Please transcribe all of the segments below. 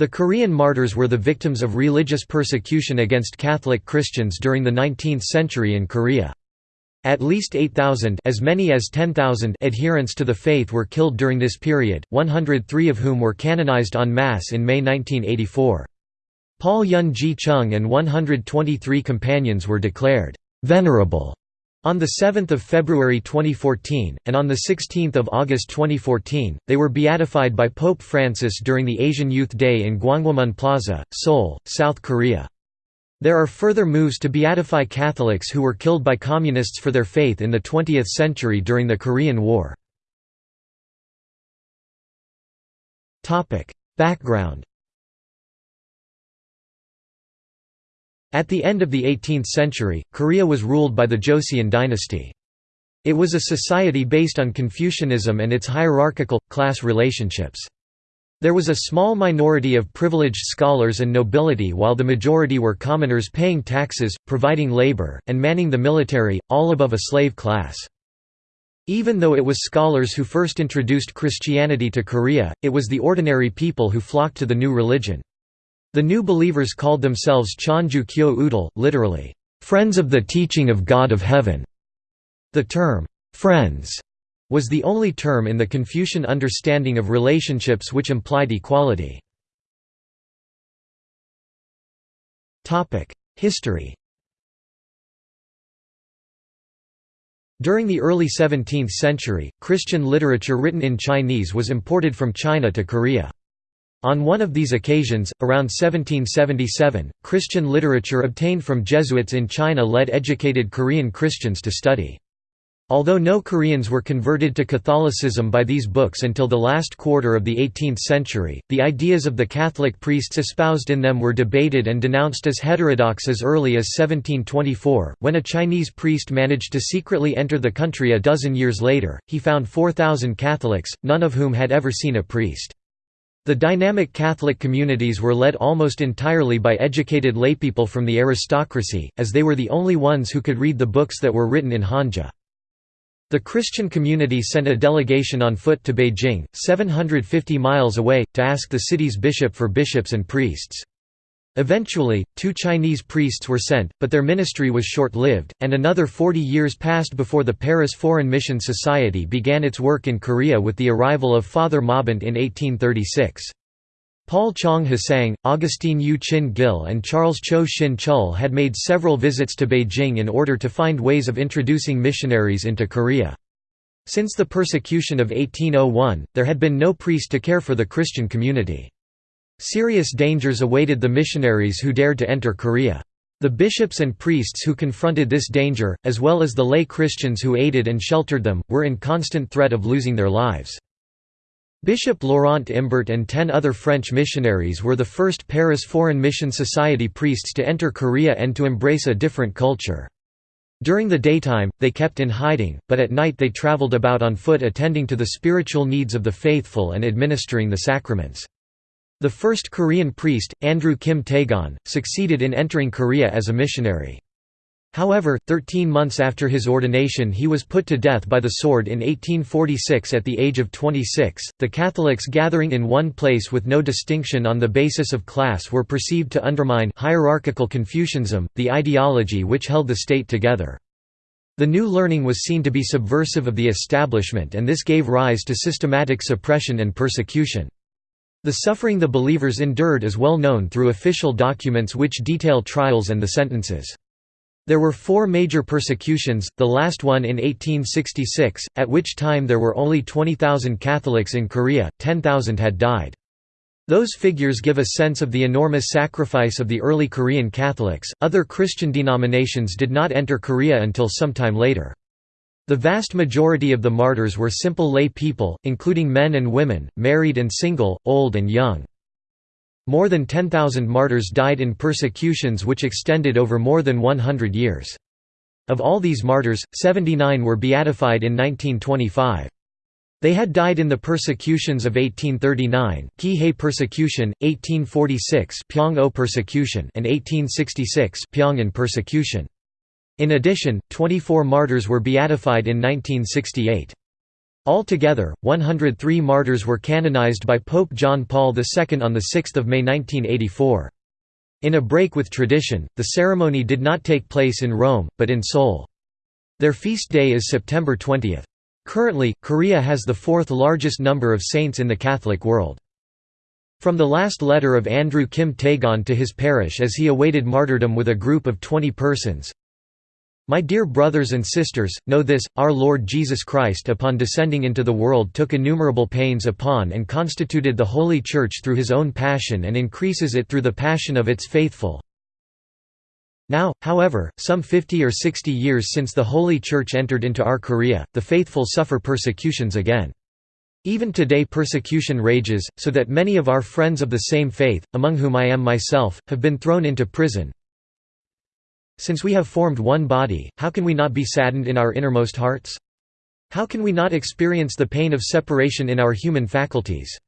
The Korean martyrs were the victims of religious persecution against Catholic Christians during the 19th century in Korea. At least 8,000 as many as 10,000 adherents to the faith were killed during this period, 103 of whom were canonized en masse in May 1984. Paul Yun Ji Chung and 123 companions were declared «venerable» On 7 February 2014, and on 16 August 2014, they were beatified by Pope Francis during the Asian Youth Day in Gwanghwamun Plaza, Seoul, South Korea. There are further moves to beatify Catholics who were killed by Communists for their faith in the 20th century during the Korean War. Background At the end of the 18th century, Korea was ruled by the Joseon dynasty. It was a society based on Confucianism and its hierarchical, class relationships. There was a small minority of privileged scholars and nobility while the majority were commoners paying taxes, providing labor, and manning the military, all above a slave class. Even though it was scholars who first introduced Christianity to Korea, it was the ordinary people who flocked to the new religion. The new believers called themselves Chonju Kyo Udal, literally, "...friends of the teaching of God of Heaven". The term, "'friends' was the only term in the Confucian understanding of relationships which implied equality. History During the early 17th century, Christian literature written in Chinese was imported from China to Korea. On one of these occasions, around 1777, Christian literature obtained from Jesuits in China led educated Korean Christians to study. Although no Koreans were converted to Catholicism by these books until the last quarter of the 18th century, the ideas of the Catholic priests espoused in them were debated and denounced as heterodox as early as 1724. When a Chinese priest managed to secretly enter the country a dozen years later, he found 4,000 Catholics, none of whom had ever seen a priest. The dynamic Catholic communities were led almost entirely by educated laypeople from the aristocracy, as they were the only ones who could read the books that were written in Hanja. The Christian community sent a delegation on foot to Beijing, 750 miles away, to ask the city's bishop for bishops and priests. Eventually, two Chinese priests were sent, but their ministry was short-lived, and another 40 years passed before the Paris Foreign Mission Society began its work in Korea with the arrival of Father Maubant in 1836. Paul Chong Hasang, Augustine Yu Chin Gil and Charles Cho Shin Chul had made several visits to Beijing in order to find ways of introducing missionaries into Korea. Since the persecution of 1801, there had been no priest to care for the Christian community. Serious dangers awaited the missionaries who dared to enter Korea. The bishops and priests who confronted this danger, as well as the lay Christians who aided and sheltered them, were in constant threat of losing their lives. Bishop Laurent Imbert and ten other French missionaries were the first Paris Foreign Mission Society priests to enter Korea and to embrace a different culture. During the daytime, they kept in hiding, but at night they traveled about on foot attending to the spiritual needs of the faithful and administering the sacraments. The first Korean priest, Andrew Kim Taegon, succeeded in entering Korea as a missionary. However, 13 months after his ordination, he was put to death by the sword in 1846 at the age of 26. The Catholics gathering in one place with no distinction on the basis of class were perceived to undermine hierarchical Confucianism, the ideology which held the state together. The new learning was seen to be subversive of the establishment, and this gave rise to systematic suppression and persecution. The suffering the believers endured is well known through official documents which detail trials and the sentences. There were four major persecutions, the last one in 1866, at which time there were only 20,000 Catholics in Korea, 10,000 had died. Those figures give a sense of the enormous sacrifice of the early Korean Catholics. Other Christian denominations did not enter Korea until sometime later. The vast majority of the martyrs were simple lay people, including men and women, married and single, old and young. More than 10,000 martyrs died in persecutions which extended over more than 100 years. Of all these martyrs, 79 were beatified in 1925. They had died in the persecutions of 1839, Kihei persecution, 1846 Pyong-o persecution and 1866 Pyongan persecution. In addition, 24 martyrs were beatified in 1968. Altogether, 103 martyrs were canonized by Pope John Paul II on 6 May 1984. In a break with tradition, the ceremony did not take place in Rome, but in Seoul. Their feast day is September 20. Currently, Korea has the fourth largest number of saints in the Catholic world. From the last letter of Andrew Kim Taegon to his parish as he awaited martyrdom with a group of 20 persons, my dear brothers and sisters, know this, our Lord Jesus Christ upon descending into the world took innumerable pains upon and constituted the Holy Church through his own passion and increases it through the passion of its faithful. Now, however, some 50 or 60 years since the Holy Church entered into our Korea, the faithful suffer persecutions again. Even today persecution rages, so that many of our friends of the same faith, among whom I am myself, have been thrown into prison, since we have formed one body, how can we not be saddened in our innermost hearts? How can we not experience the pain of separation in our human faculties?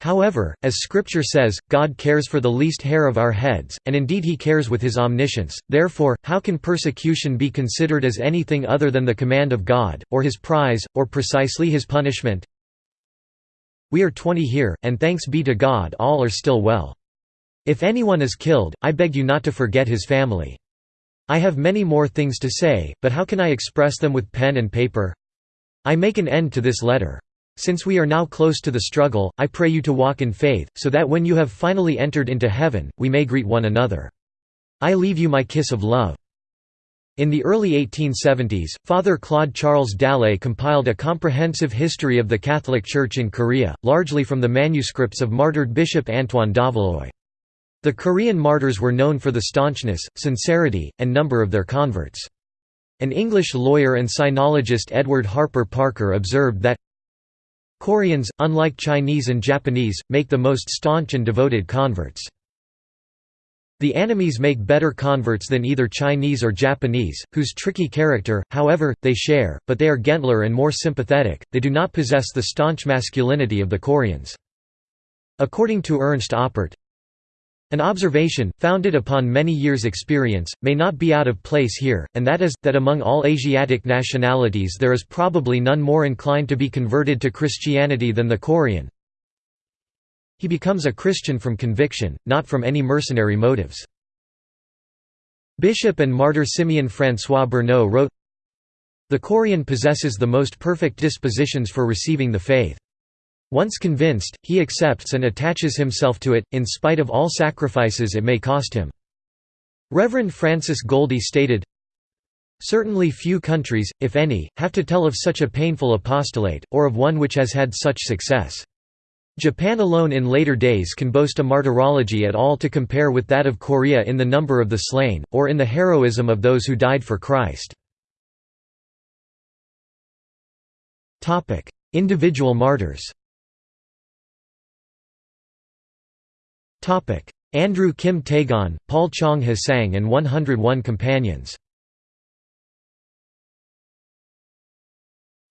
However, as Scripture says, God cares for the least hair of our heads, and indeed he cares with his omniscience, therefore, how can persecution be considered as anything other than the command of God, or his prize, or precisely his punishment? We are twenty here, and thanks be to God all are still well. If anyone is killed, I beg you not to forget his family. I have many more things to say, but how can I express them with pen and paper? I make an end to this letter. Since we are now close to the struggle, I pray you to walk in faith, so that when you have finally entered into heaven, we may greet one another. I leave you my kiss of love. In the early 1870s, Father Claude Charles Dallet compiled a comprehensive history of the Catholic Church in Korea, largely from the manuscripts of martyred Bishop Antoine Daveluy. The Korean martyrs were known for the staunchness, sincerity, and number of their converts. An English lawyer and sinologist Edward Harper Parker observed that Koreans, unlike Chinese and Japanese, make the most staunch and devoted converts. The Annamese make better converts than either Chinese or Japanese, whose tricky character, however, they share, but they are gentler and more sympathetic, they do not possess the staunch masculinity of the Koreans. According to Ernst Oppert, an observation, founded upon many years' experience, may not be out of place here, and that is, that among all Asiatic nationalities there is probably none more inclined to be converted to Christianity than the Korean. He becomes a Christian from conviction, not from any mercenary motives. Bishop and martyr Simeon François Berneux wrote, The Korean possesses the most perfect dispositions for receiving the faith. Once convinced, he accepts and attaches himself to it, in spite of all sacrifices it may cost him. Reverend Francis Goldie stated, Certainly few countries, if any, have to tell of such a painful apostolate, or of one which has had such success. Japan alone in later days can boast a martyrology at all to compare with that of Korea in the number of the slain, or in the heroism of those who died for Christ. Individual martyrs Andrew Kim Taegon, Paul Chong Hasang and 101 Companions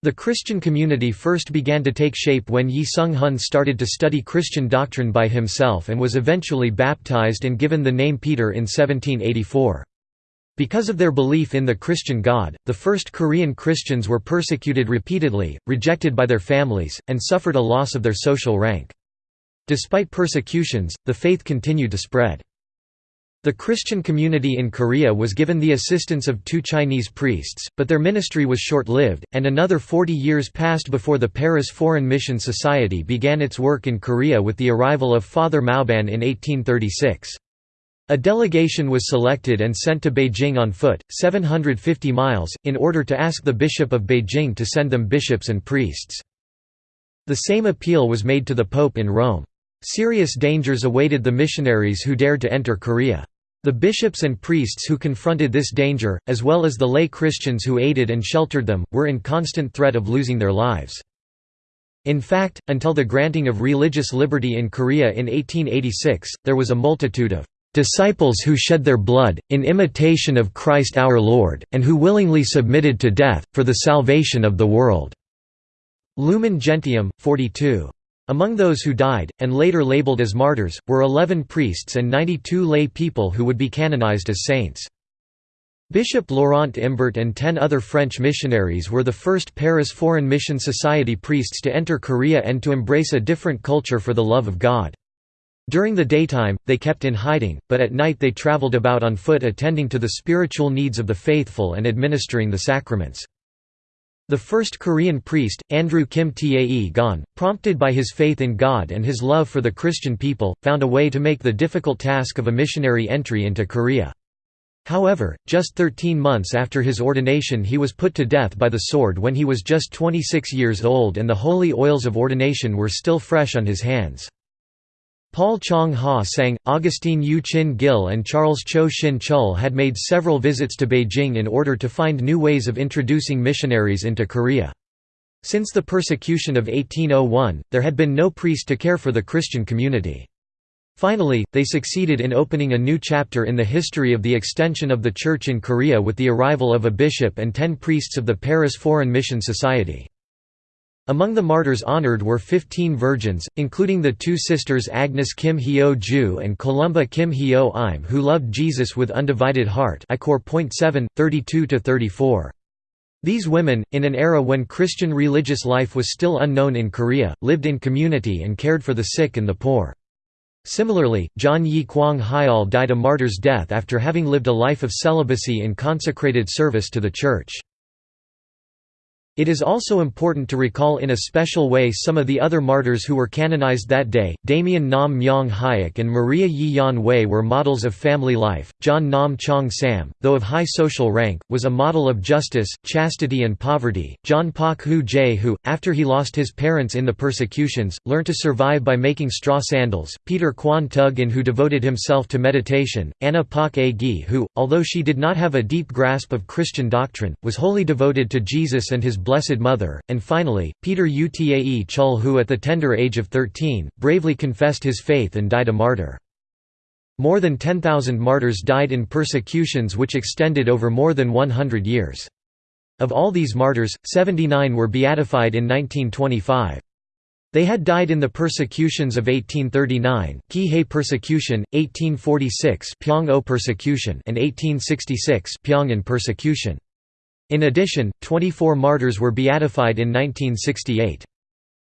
The Christian community first began to take shape when Yi Sung Hun started to study Christian doctrine by himself and was eventually baptized and given the name Peter in 1784. Because of their belief in the Christian God, the first Korean Christians were persecuted repeatedly, rejected by their families, and suffered a loss of their social rank. Despite persecutions, the faith continued to spread. The Christian community in Korea was given the assistance of two Chinese priests, but their ministry was short-lived, and another 40 years passed before the Paris Foreign Mission Society began its work in Korea with the arrival of Father Maubant in 1836. A delegation was selected and sent to Beijing on foot, 750 miles, in order to ask the Bishop of Beijing to send them bishops and priests. The same appeal was made to the Pope in Rome. Serious dangers awaited the missionaries who dared to enter Korea. The bishops and priests who confronted this danger, as well as the lay Christians who aided and sheltered them, were in constant threat of losing their lives. In fact, until the granting of religious liberty in Korea in 1886, there was a multitude of disciples who shed their blood, in imitation of Christ our Lord, and who willingly submitted to death, for the salvation of the world." Lumen Gentium, 42. Among those who died, and later labeled as martyrs, were 11 priests and 92 lay people who would be canonized as saints. Bishop Laurent Imbert and ten other French missionaries were the first Paris Foreign Mission Society priests to enter Korea and to embrace a different culture for the love of God. During the daytime, they kept in hiding, but at night they traveled about on foot attending to the spiritual needs of the faithful and administering the sacraments. The first Korean priest, Andrew Kim Tae Gon, prompted by his faith in God and his love for the Christian people, found a way to make the difficult task of a missionary entry into Korea. However, just 13 months after his ordination he was put to death by the sword when he was just 26 years old and the holy oils of ordination were still fresh on his hands. Paul Chong Ha Sang, Augustine Yu Chin Gil and Charles Cho Shin Chul had made several visits to Beijing in order to find new ways of introducing missionaries into Korea. Since the persecution of 1801, there had been no priest to care for the Christian community. Finally, they succeeded in opening a new chapter in the history of the extension of the Church in Korea with the arrival of a bishop and ten priests of the Paris Foreign Mission Society. Among the martyrs honored were 15 virgins, including the two sisters Agnes Kim Hyo Ju and Columba Kim Hyo Im who loved Jesus with undivided heart I.7, 32–34. These women, in an era when Christian religious life was still unknown in Korea, lived in community and cared for the sick and the poor. Similarly, John Yi Kwang Hyal died a martyr's death after having lived a life of celibacy in consecrated service to the Church. It is also important to recall in a special way some of the other martyrs who were canonized that day. Damien Nam Myong Hyuk and Maria Yi Yan Wei were models of family life. John Nam Chong Sam, though of high social rank, was a model of justice, chastity, and poverty. John Pak Hu Jae, who, after he lost his parents in the persecutions, learned to survive by making straw sandals. Peter Kwan Tug In, who devoted himself to meditation. Anna Pak A Gi, who, although she did not have a deep grasp of Christian doctrine, was wholly devoted to Jesus and his Blessed Mother, and finally, Peter Utae Chul who at the tender age of 13, bravely confessed his faith and died a martyr. More than 10,000 martyrs died in persecutions which extended over more than 100 years. Of all these martyrs, 79 were beatified in 1925. They had died in the persecutions of 1839 Kihei persecution, 1846 Pyong-o persecution and 1866 Pyongan persecution. In addition, 24 martyrs were beatified in 1968.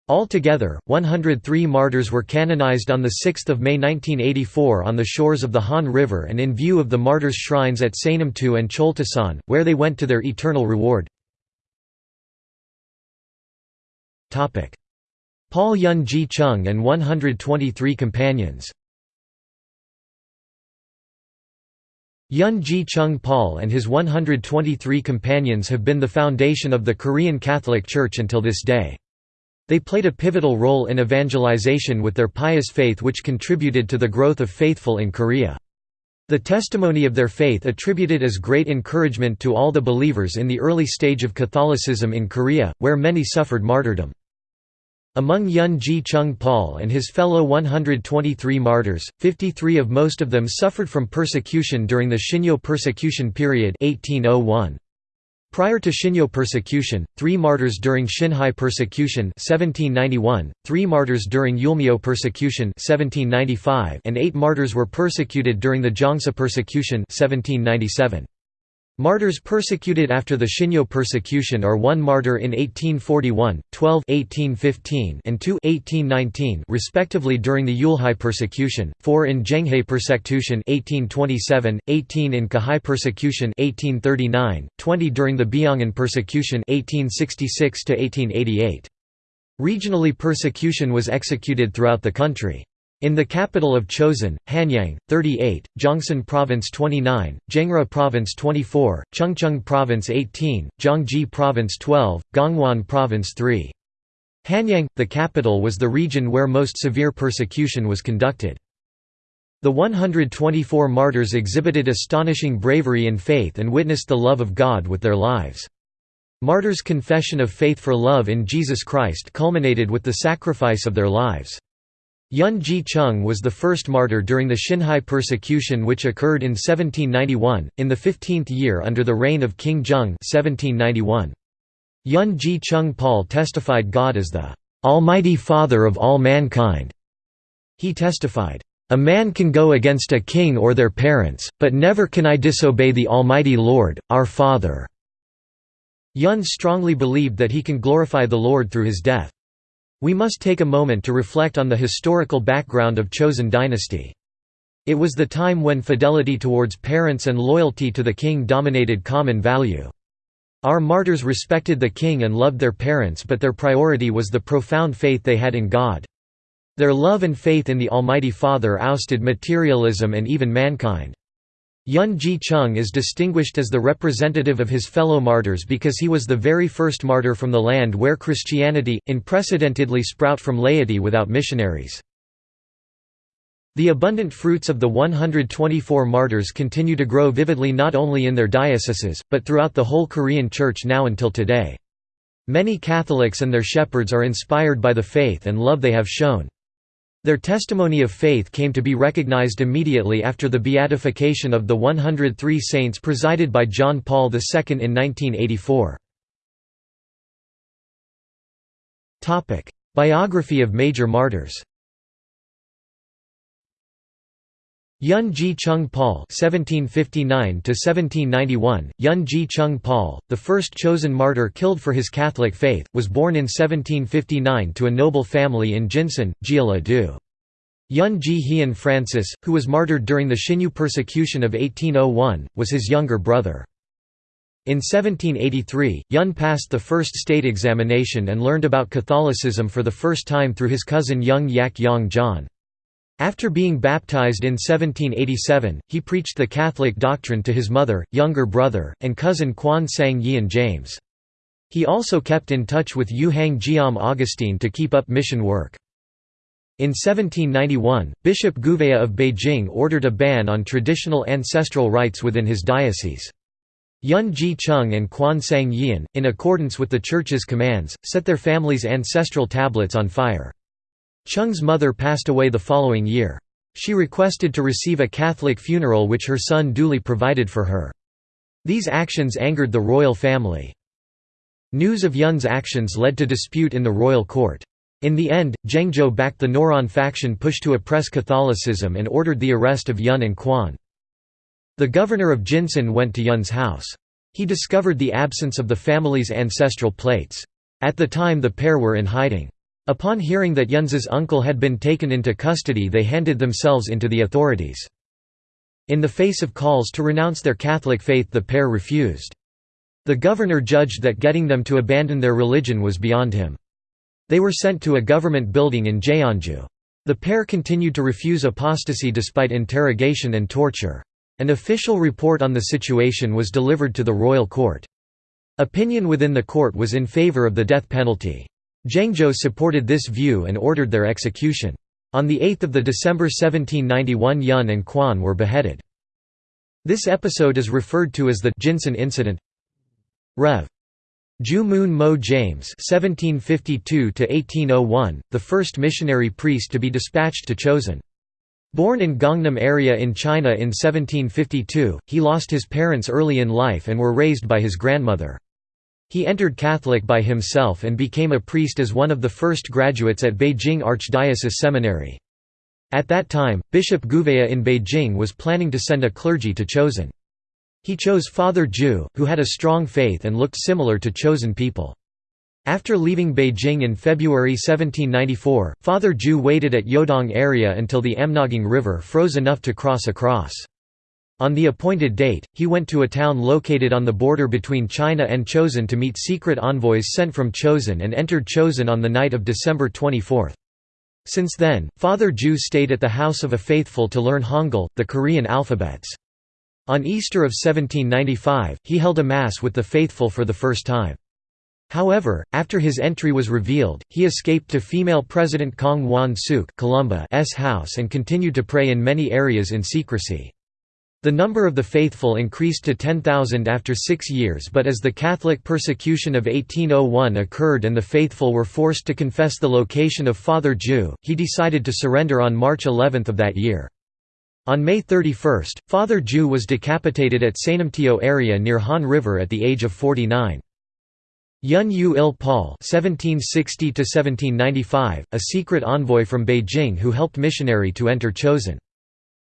Altogether, 103 martyrs were canonized on 6 May 1984 on the shores of the Han River and in view of the martyrs' shrines at Saenamtu and Choltasan, where they went to their eternal reward. Paul Yun Ji Chung and 123 companions Yun Ji Chung Paul and his 123 companions have been the foundation of the Korean Catholic Church until this day. They played a pivotal role in evangelization with their pious faith which contributed to the growth of faithful in Korea. The testimony of their faith attributed as great encouragement to all the believers in the early stage of Catholicism in Korea, where many suffered martyrdom. Among Yun Ji Chung Paul and his fellow 123 martyrs, 53 of most of them suffered from persecution during the Shinyo persecution period 1801. Prior to Shinyo persecution, three martyrs during Xinhai persecution 1791, three martyrs during Yulmyo persecution 1795, and eight martyrs were persecuted during the Jongsa persecution 1797. Martyrs persecuted after the Shinyo persecution are one martyr in 1841, 12 1815 and 2 1819 respectively during the Yulhai persecution, 4 in Zhenghai persecution 1827, 18 in Kahai persecution 1839, 20 during the Byongan persecution 1866 1888. Regionally persecution was executed throughout the country. In the capital of Chosin, Hanyang, 38, Gyeongsang Province 29, Jeongra Province 24, Chungcheong Province 18, Gyeonggi Province 12, Gangwon Province 3. Hanyang, the capital was the region where most severe persecution was conducted. The 124 martyrs exhibited astonishing bravery in faith and witnessed the love of God with their lives. Martyrs' confession of faith for love in Jesus Christ culminated with the sacrifice of their lives. Yun Ji Chung was the first martyr during the Xinhai persecution which occurred in 1791, in the 15th year under the reign of King Jung 1791. Yun Ji Chung Paul testified God as the "'Almighty Father of all mankind'". He testified, "'A man can go against a king or their parents, but never can I disobey the Almighty Lord, our Father." Yun strongly believed that he can glorify the Lord through his death. We must take a moment to reflect on the historical background of Chosen dynasty. It was the time when fidelity towards parents and loyalty to the king dominated common value. Our martyrs respected the king and loved their parents but their priority was the profound faith they had in God. Their love and faith in the Almighty Father ousted materialism and even mankind. Yun Ji Chung is distinguished as the representative of his fellow martyrs because he was the very first martyr from the land where Christianity, unprecedentedly sprout from laity without missionaries. The abundant fruits of the 124 martyrs continue to grow vividly not only in their dioceses, but throughout the whole Korean Church now until today. Many Catholics and their shepherds are inspired by the faith and love they have shown. Their testimony of faith came to be recognized immediately after the beatification of the 103 saints presided by John Paul II in 1984. Biography of major martyrs Yun Ji Chung Paul (1759–1791), Yun Ji Chung Paul, the first chosen martyr killed for his Catholic faith, was born in 1759 to a noble family in Jinsan, Jeolla-do. Yun Ji Hien Francis, who was martyred during the Xinyu persecution of 1801, was his younger brother. In 1783, Yun passed the first state examination and learned about Catholicism for the first time through his cousin Young Yak Yong John. After being baptized in 1787, he preached the Catholic doctrine to his mother, younger brother, and cousin Quan Sang Yian James. He also kept in touch with Yu Hang Jiam Augustine to keep up mission work. In 1791, Bishop Gouveia of Beijing ordered a ban on traditional ancestral rites within his diocese. Yun Ji Chung and Quan Sang Yian, in accordance with the Church's commands, set their family's ancestral tablets on fire. Chung's mother passed away the following year. She requested to receive a Catholic funeral which her son duly provided for her. These actions angered the royal family. News of Yun's actions led to dispute in the royal court. In the end, Jeongjo backed the Noron faction pushed to oppress Catholicism and ordered the arrest of Yun and Quan. The governor of Jinsan went to Yun's house. He discovered the absence of the family's ancestral plates. At the time the pair were in hiding. Upon hearing that Yun's uncle had been taken into custody they handed themselves into the authorities. In the face of calls to renounce their Catholic faith the pair refused. The governor judged that getting them to abandon their religion was beyond him. They were sent to a government building in Jeonju. The pair continued to refuse apostasy despite interrogation and torture. An official report on the situation was delivered to the royal court. Opinion within the court was in favor of the death penalty. Jeongjo supported this view and ordered their execution. On 8 December 1791 Yun and Quan were beheaded. This episode is referred to as the Jinsan incident. Rev. Ju Moon Mo James (1752–1801), the first missionary priest to be dispatched to Chosun. Born in Gangnam area in China in 1752, he lost his parents early in life and were raised by his grandmother. He entered Catholic by himself and became a priest as one of the first graduates at Beijing Archdiocese Seminary. At that time, Bishop Gouveia in Beijing was planning to send a clergy to Chosun. He chose Father Ju, who had a strong faith and looked similar to Chosen people. After leaving Beijing in February 1794, Father Ju waited at Yodong area until the Amnaging River froze enough to cross across. On the appointed date, he went to a town located on the border between China and Chosun to meet secret envoys sent from Chosun and entered Chosun on the night of December 24. Since then, Father Ju stayed at the house of a faithful to learn Hangul, the Korean alphabets. On Easter of 1795, he held a Mass with the faithful for the first time. However, after his entry was revealed, he escaped to female President Kong Wan Suk house and continued to pray in many areas in secrecy. The number of the faithful increased to 10,000 after six years but as the Catholic persecution of 1801 occurred and the faithful were forced to confess the location of Father Ju, he decided to surrender on March 11 of that year. On May 31, Father Ju was decapitated at Sanamtio area near Han River at the age of 49. Yun Yu Il Paul (1760–1795), a secret envoy from Beijing who helped missionary to enter Chosun.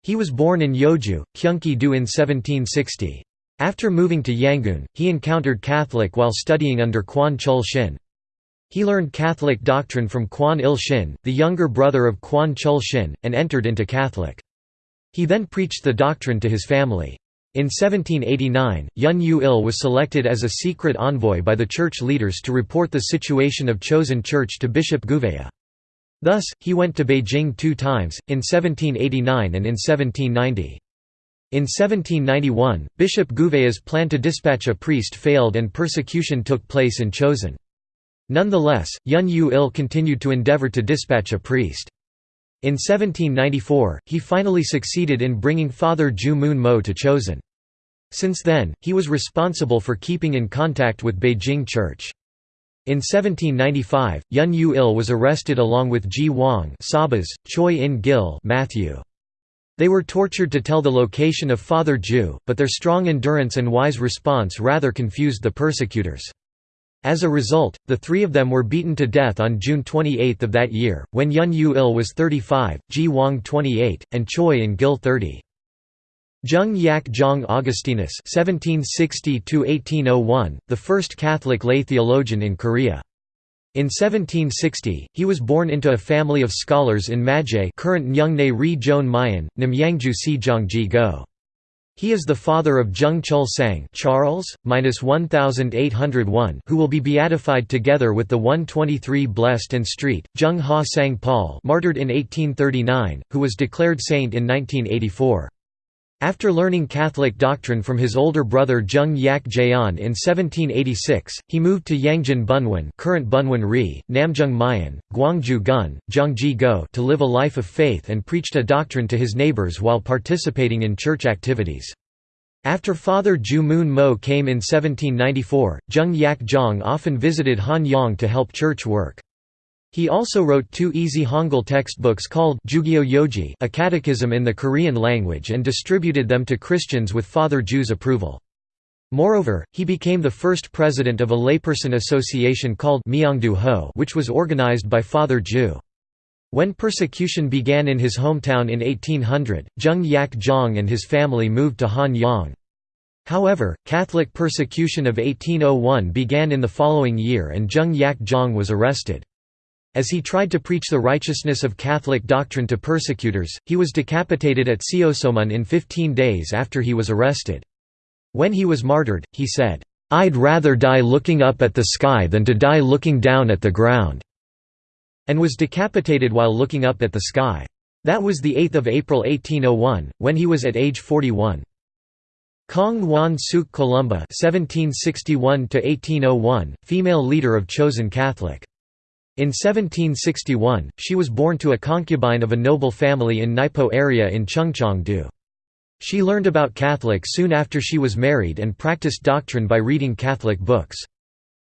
He was born in Yeoju, Gyeonggi-do in 1760. After moving to Yangon, he encountered Catholic while studying under Kwan Chul Shin. He learned Catholic doctrine from Kwan Il Shin, the younger brother of Kwan Chul Shin, and entered into Catholic. He then preached the doctrine to his family. In 1789, Yun Yu Il was selected as a secret envoy by the church leaders to report the situation of Chosen Church to Bishop Gouveia. Thus, he went to Beijing two times, in 1789 and in 1790. In 1791, Bishop Gouveia's plan to dispatch a priest failed and persecution took place in Chosun. Nonetheless, Yun Yu Il continued to endeavor to dispatch a priest. In 1794, he finally succeeded in bringing Father Ju Moon Mo to Chosun. Since then, he was responsible for keeping in contact with Beijing Church. In 1795, Yun Yu Il was arrested along with Ji Wang Sabas, Choi In Gil Matthew. They were tortured to tell the location of Father Ju, but their strong endurance and wise response rather confused the persecutors. As a result, the three of them were beaten to death on June 28 of that year, when Yun Yu Il was 35, Ji Wang 28, and Choi In Gil 30. Jung Yak Jong Augustinus (1760–1801), the first Catholic lay theologian in Korea. In 1760, he was born into a family of scholars in Maje current Ri Joan Mayan, Namyangju Si Go. He is the father of Jung Chul Sang Charles, 1801 who will be beatified together with the 123 Blessed and Street, Jung Ha Sang Paul martyred in 1839, who was declared saint in 1984. After learning Catholic doctrine from his older brother Jung Yak Jaeon in 1786, he moved to Yangjin Bunwan current Bunwan-ri, Namjung Mayan, Gwangju Gun, Zhangji Go to live a life of faith and preached a doctrine to his neighbors while participating in church activities. After Father Ju Moon Mo came in 1794, Jung Yak Jong often visited Han Yong to help church work. He also wrote two easy Hangul textbooks called Jugyo Yoji a catechism in the Korean language and distributed them to Christians with Father Ju's approval. Moreover, he became the first president of a layperson association called Myeongdu Ho which was organized by Father Ju. When persecution began in his hometown in 1800, Jung Yak Jong and his family moved to Han Yang. However, Catholic persecution of 1801 began in the following year and Jung Yak Jong was arrested. As he tried to preach the righteousness of Catholic doctrine to persecutors, he was decapitated at Seosomun in 15 days after he was arrested. When he was martyred, he said, "'I'd rather die looking up at the sky than to die looking down at the ground' and was decapitated while looking up at the sky. That was 8 April 1801, when he was at age 41. Kong Wan Suk Columba (1761–1801), female leader of Chosen Catholic. In 1761, she was born to a concubine of a noble family in Naipo area in Chungcheong-do. She learned about Catholic soon after she was married and practiced doctrine by reading Catholic books.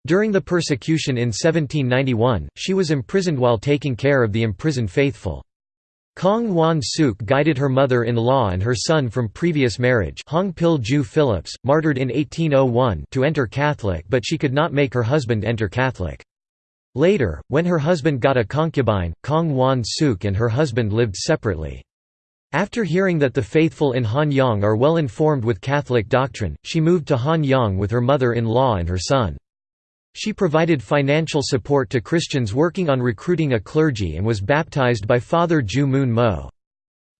During the persecution in 1791, she was imprisoned while taking care of the imprisoned faithful. Kong Wan Suk guided her mother-in-law and her son from previous marriage Hong Pil Ju Phillips, martyred in 1801 to enter Catholic but she could not make her husband enter Catholic. Later, when her husband got a concubine, Kong Wan Suk and her husband lived separately. After hearing that the faithful in Hanyang are well informed with Catholic doctrine, she moved to Hanyang with her mother-in-law and her son. She provided financial support to Christians working on recruiting a clergy and was baptized by Father Ju Moon Mo.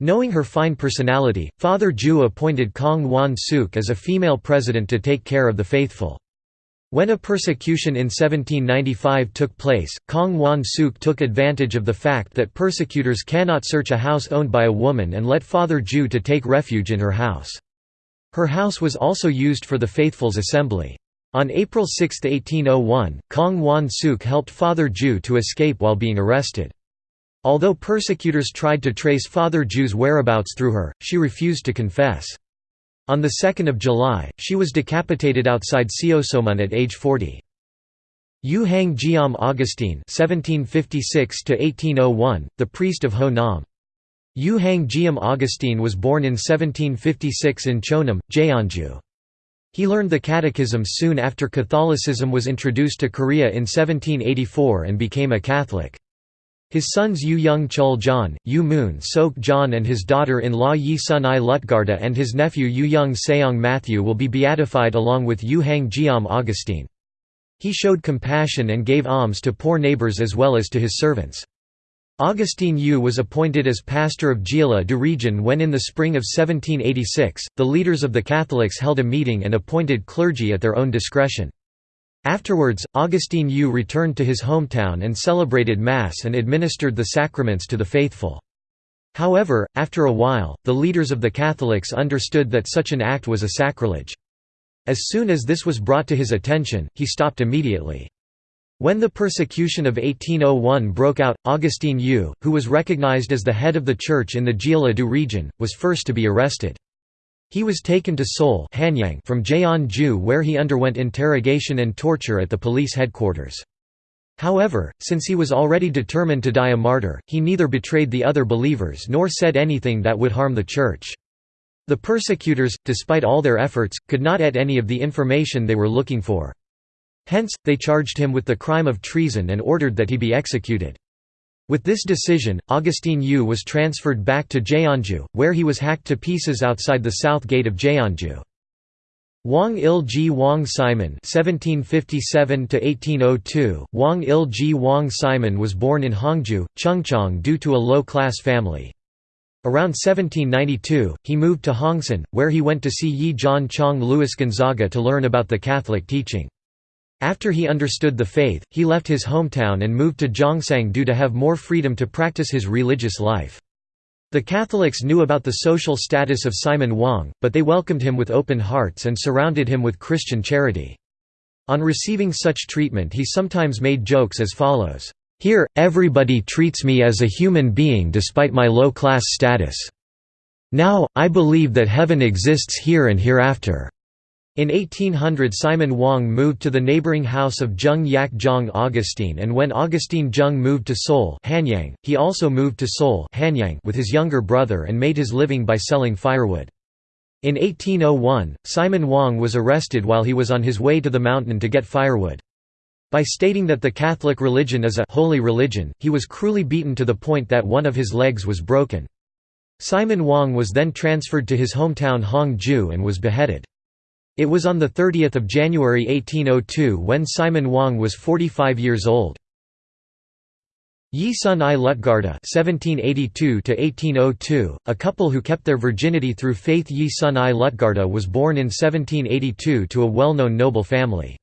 Knowing her fine personality, Father Ju appointed Kong Wan Suk as a female president to take care of the faithful. When a persecution in 1795 took place, Kong Wan Suk took advantage of the fact that persecutors cannot search a house owned by a woman and let Father Ju to take refuge in her house. Her house was also used for the Faithful's assembly. On April 6, 1801, Kong Wan Suk helped Father Ju to escape while being arrested. Although persecutors tried to trace Father Ju's whereabouts through her, she refused to confess. On 2 July, she was decapitated outside Seosomun at age 40. Yu Hang Jiam Augustine (1756–1801), the priest of Ho. Yu Hang Jiam Augustine was born in 1756 in Chonam, Jeonju. He learned the Catechism soon after Catholicism was introduced to Korea in 1784 and became a Catholic. His sons Yu Young Chul John, Yu Moon Sok John and his daughter-in-law Yi Sun I Lutgarda and his nephew Yu Young Seong Matthew will be beatified along with Yu Hang Jiam Augustine. He showed compassion and gave alms to poor neighbors as well as to his servants. Augustine Yu was appointed as pastor of Jila du region when in the spring of 1786, the leaders of the Catholics held a meeting and appointed clergy at their own discretion. Afterwards, Augustine Yu returned to his hometown and celebrated Mass and administered the sacraments to the faithful. However, after a while, the leaders of the Catholics understood that such an act was a sacrilege. As soon as this was brought to his attention, he stopped immediately. When the persecution of 1801 broke out, Augustine Yu, who was recognized as the head of the church in the Jila-du region, was first to be arrested. He was taken to Seoul from Jeonju where he underwent interrogation and torture at the police headquarters. However, since he was already determined to die a martyr, he neither betrayed the other believers nor said anything that would harm the church. The persecutors, despite all their efforts, could not get any of the information they were looking for. Hence, they charged him with the crime of treason and ordered that he be executed. With this decision, Augustine Yu was transferred back to Jeonju, where he was hacked to pieces outside the south gate of Jeonju. Wang Il-ji Wang Simon (1757–1802). Wang Il-ji Wang Simon was born in Hongju, Chungcheong-do to a low-class family. Around 1792, he moved to Hongsan, where he went to see Yi John Chong Louis Gonzaga to learn about the Catholic teaching. After he understood the faith, he left his hometown and moved to Zhongsang to have more freedom to practice his religious life. The Catholics knew about the social status of Simon Wang, but they welcomed him with open hearts and surrounded him with Christian charity. On receiving such treatment he sometimes made jokes as follows, "'Here, everybody treats me as a human being despite my low-class status. Now, I believe that heaven exists here and hereafter.' In 1800 Simon Wang moved to the neighboring house of Zheng Yak Zhang Augustine and when Augustine Zheng moved to Seoul Hanyang, he also moved to Seoul Hanyang with his younger brother and made his living by selling firewood. In 1801, Simon Wang was arrested while he was on his way to the mountain to get firewood. By stating that the Catholic religion is a holy religion, he was cruelly beaten to the point that one of his legs was broken. Simon Wang was then transferred to his hometown Hongju and was beheaded. It was on 30 January 1802 when Simon Wang was 45 years old. Yi Sun I Lutgarda (1782–1802), a couple who kept their virginity through faith. Yi Sun I Lutgarda was born in 1782 to a well-known noble family.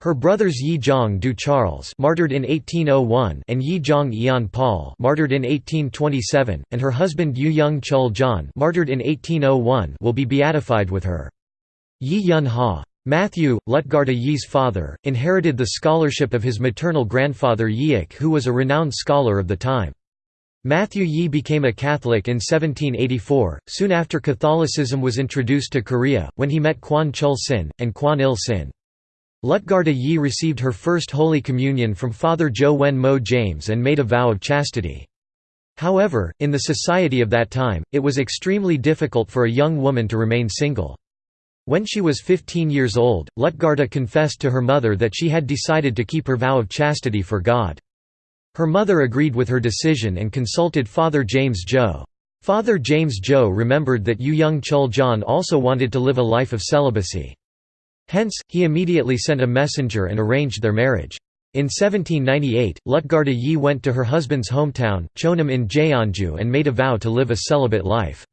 Her brothers Yi Zhang Du Charles, martyred in 1801, and Yi Zhang Ian Paul, martyred in 1827, and her husband Yu Young Chul John, martyred in 1801, will be beatified with her. Yi Yun Ha. Matthew, Lutgarda Yi's father, inherited the scholarship of his maternal grandfather Yiik who was a renowned scholar of the time. Matthew Yi became a Catholic in 1784, soon after Catholicism was introduced to Korea, when he met Kwan Chul Sin, and Kwan Il Sin. Lutgarda Yi received her first Holy Communion from Father Jo Wen Mo James and made a vow of chastity. However, in the society of that time, it was extremely difficult for a young woman to remain single. When she was 15 years old, Lutgarda confessed to her mother that she had decided to keep her vow of chastity for God. Her mother agreed with her decision and consulted Father James Jo. Father James Jo remembered that Yu Young Chul John also wanted to live a life of celibacy. Hence, he immediately sent a messenger and arranged their marriage. In 1798, Lutgarda Yi went to her husband's hometown, Chonam in Jeonju and made a vow to live a celibate life.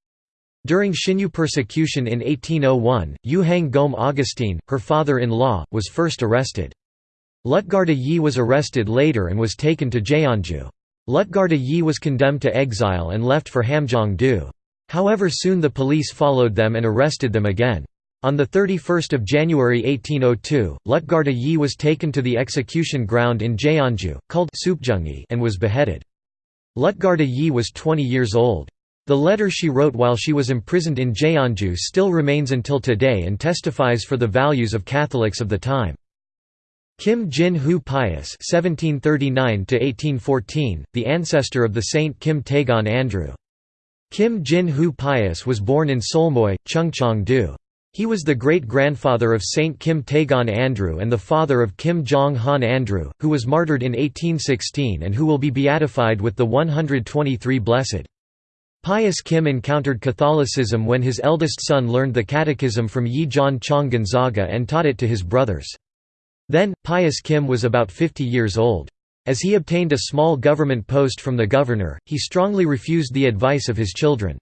During Xinyu persecution in 1801, Yu Hang Gom Augustine, her father-in-law, was first arrested. Lutgarda Yi was arrested later and was taken to Jeonju. Lutgarda Yi was condemned to exile and left for Hamgyong-do. However soon the police followed them and arrested them again. On 31 January 1802, Lutgarda Yi was taken to the execution ground in Jeonju, called and was beheaded. Lutgarda Yi was 20 years old. The letter she wrote while she was imprisoned in Jeonju still remains until today and testifies for the values of Catholics of the time. Kim Jin Hu Pius (1739–1814), the ancestor of the Saint Kim Taegon Andrew. Kim Jin Hu Pius was born in Seolmoe, Chungcheong-do. He was the great-grandfather of Saint Kim Taegon Andrew and the father of Kim Jong-han Andrew, who was martyred in 1816 and who will be beatified with the 123 Blessed. Pius Kim encountered Catholicism when his eldest son learned the catechism from Yi John Chong Gonzaga and taught it to his brothers. Then, Pius Kim was about 50 years old. As he obtained a small government post from the governor, he strongly refused the advice of his children.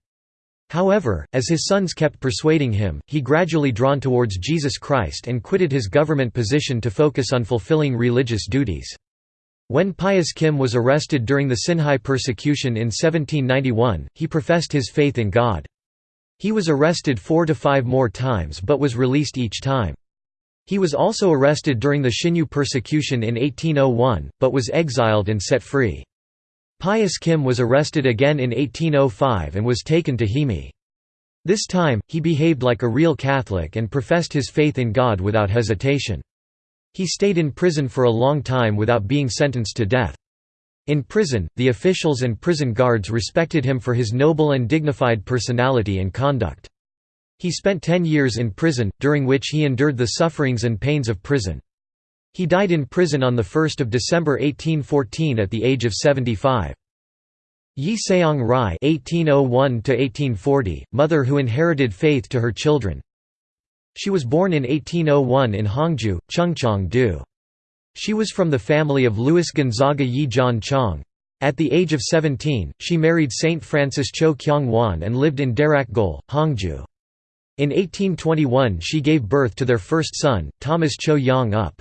However, as his sons kept persuading him, he gradually drawn towards Jesus Christ and quitted his government position to focus on fulfilling religious duties. When Pius Kim was arrested during the Sinhae persecution in 1791, he professed his faith in God. He was arrested four to five more times but was released each time. He was also arrested during the Sinyu persecution in 1801, but was exiled and set free. Pius Kim was arrested again in 1805 and was taken to Haemi. This time, he behaved like a real Catholic and professed his faith in God without hesitation. He stayed in prison for a long time without being sentenced to death. In prison, the officials and prison guards respected him for his noble and dignified personality and conduct. He spent ten years in prison, during which he endured the sufferings and pains of prison. He died in prison on 1 December 1814 at the age of 75. Yi Seong Rai (1801–1840), mother who inherited faith to her children. She was born in 1801 in Hongju, Chungcheong-do. She was from the family of Louis Gonzaga Yi John Chong. At the age of 17, she married Saint Francis Cho Kyung Wan and lived in Darakgol, Hongju. In 1821 she gave birth to their first son, Thomas Cho Yong Up.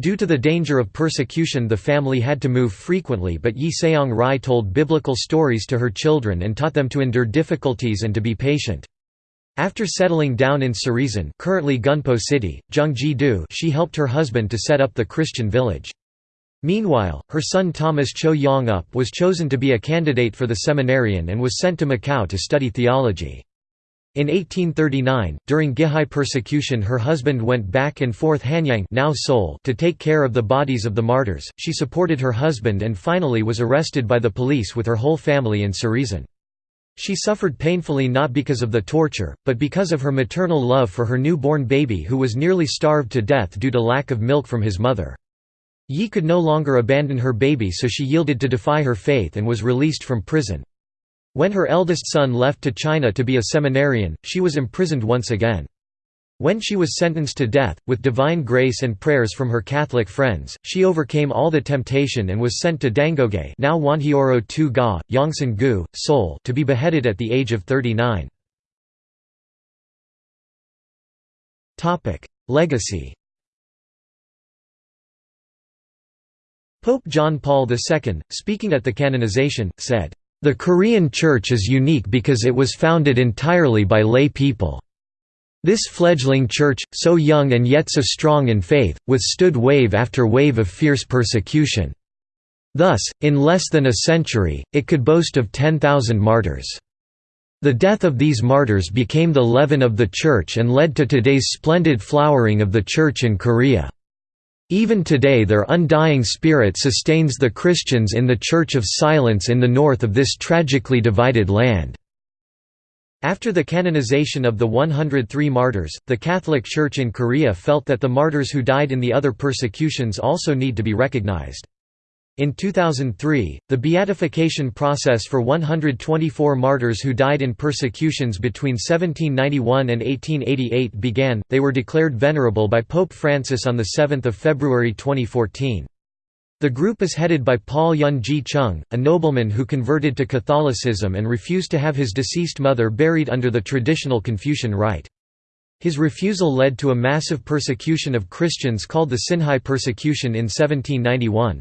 Due to the danger of persecution the family had to move frequently but Yi Seong Rai told biblical stories to her children and taught them to endure difficulties and to be patient. After settling down in Sarisan currently Gunpo City, Gyeonggi-do she helped her husband to set up the Christian village. Meanwhile, her son Thomas Cho Yong-up was chosen to be a candidate for the seminarian and was sent to Macau to study theology. In 1839, during Gihae persecution her husband went back and forth Hanyang now Seoul to take care of the bodies of the martyrs, she supported her husband and finally was arrested by the police with her whole family in Sarisan. She suffered painfully not because of the torture, but because of her maternal love for her newborn baby who was nearly starved to death due to lack of milk from his mother. Yi could no longer abandon her baby so she yielded to defy her faith and was released from prison. When her eldest son left to China to be a seminarian, she was imprisoned once again. When she was sentenced to death, with divine grace and prayers from her Catholic friends, she overcame all the temptation and was sent to Dangoge now Wanhyorho Tu Ga, Yongsan-gu, Seoul to be beheaded at the age of 39. Legacy Pope John Paul II, speaking at the canonization, said, the Korean Church is unique because it was founded entirely by lay people. This fledgling church, so young and yet so strong in faith, withstood wave after wave of fierce persecution. Thus, in less than a century, it could boast of 10,000 martyrs. The death of these martyrs became the leaven of the Church and led to today's splendid flowering of the Church in Korea. Even today their undying spirit sustains the Christians in the Church of Silence in the north of this tragically divided land." After the canonization of the 103 martyrs, the Catholic Church in Korea felt that the martyrs who died in the other persecutions also need to be recognized. In 2003, the beatification process for 124 martyrs who died in persecutions between 1791 and 1888 began. They were declared venerable by Pope Francis on the 7th of February 2014. The group is headed by Paul Yun Ji Chung, a nobleman who converted to Catholicism and refused to have his deceased mother buried under the traditional Confucian rite. His refusal led to a massive persecution of Christians called the Sinhae persecution in 1791.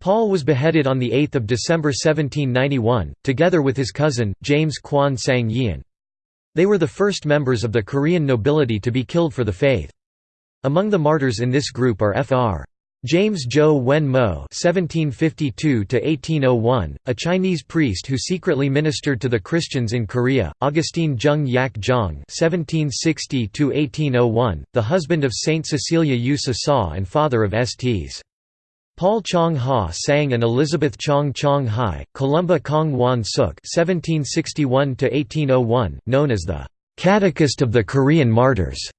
Paul was beheaded on 8 December 1791, together with his cousin, James Kwon Sang Yeon. They were the first members of the Korean nobility to be killed for the faith. Among the martyrs in this group are Fr. James Jo Wen Mo (1752–1801), a Chinese priest who secretly ministered to the Christians in Korea; Augustine Jung Yak Jong (1760–1801), the husband of Saint Cecilia Yu Sa and father of Sts. Paul Chong Hasang and Elizabeth Chong Chong Hai, Columba Kong Wan Suk (1761–1801), known as the "'Catechist of the Korean Martyrs'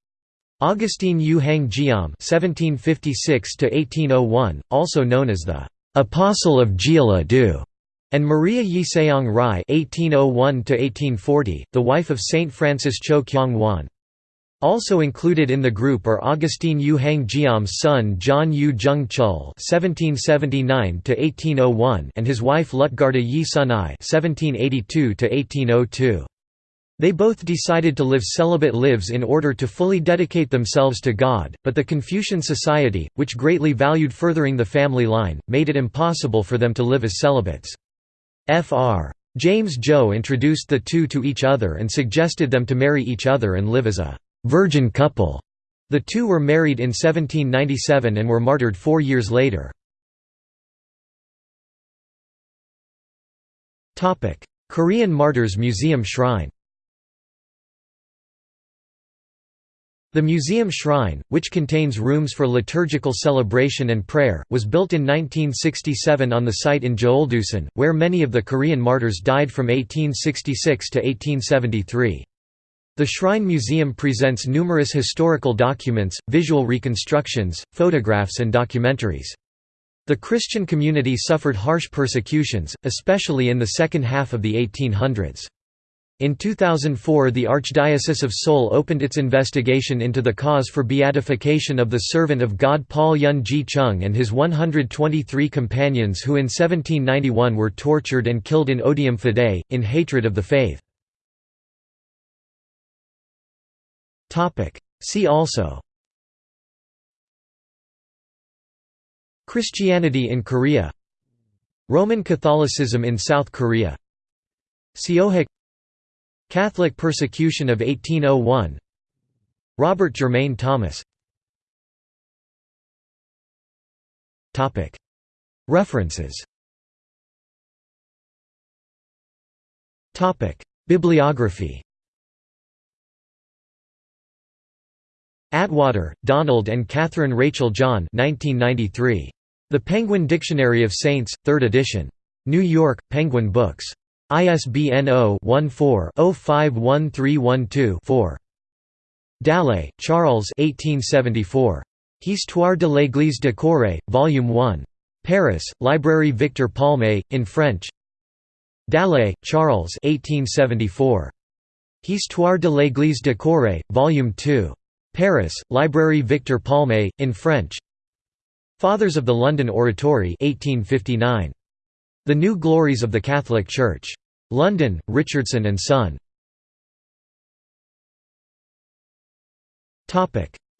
Augustine Yu Hang Jiam (1756–1801), also known as the "Apostle of Jeolla-do", and Maria Yi Seong Rai (1801–1840), the wife of Saint Francis Cho Kyung Wan. Also included in the group are Augustine Yu Hang Jiam's son John Yu Jung Chul (1779–1801) and his wife Lutgarda Yi Sun Ai (1782–1802). They both decided to live celibate lives in order to fully dedicate themselves to God, but the Confucian society, which greatly valued furthering the family line, made it impossible for them to live as celibates. Fr. James Joe introduced the two to each other and suggested them to marry each other and live as a «virgin couple». The two were married in 1797 and were martyred four years later. Korean Martyrs Museum Shrine The museum shrine, which contains rooms for liturgical celebration and prayer, was built in 1967 on the site in Jeoldusan, where many of the Korean martyrs died from 1866 to 1873. The Shrine Museum presents numerous historical documents, visual reconstructions, photographs and documentaries. The Christian community suffered harsh persecutions, especially in the second half of the 1800s. In 2004 the Archdiocese of Seoul opened its investigation into the cause for beatification of the servant of God Paul Yun Ji Chung and his 123 companions who in 1791 were tortured and killed in odium fidei, in hatred of the faith. See also Christianity in Korea Roman Catholicism in South Korea Seohaek Catholic persecution of 1801 Robert Jermain Thomas References Bibliography Attwater, Donald and Catherine Rachel John 1993. The Penguin Dictionary of Saints, 3rd edition. New York, Penguin Books. ISBN 0-14-051312-4. Dallet, Charles 1874. Histoire de l'Église de Corée, Volume 1. Paris, Librairie Victor Palme, in French Dallet, Charles 1874. Histoire de l'Église de Corée, Volume 2. Paris, Librairie Victor Palme, in French Fathers of the London Oratory 1859. The New Glories of the Catholic Church. London, Richardson and Son.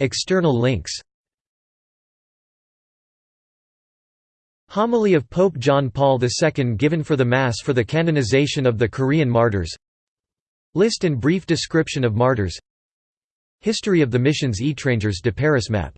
External links. Homily of Pope John Paul II given for the Mass for the canonization of the Korean martyrs. List and brief description of martyrs. History of the missions Étrangers de Paris map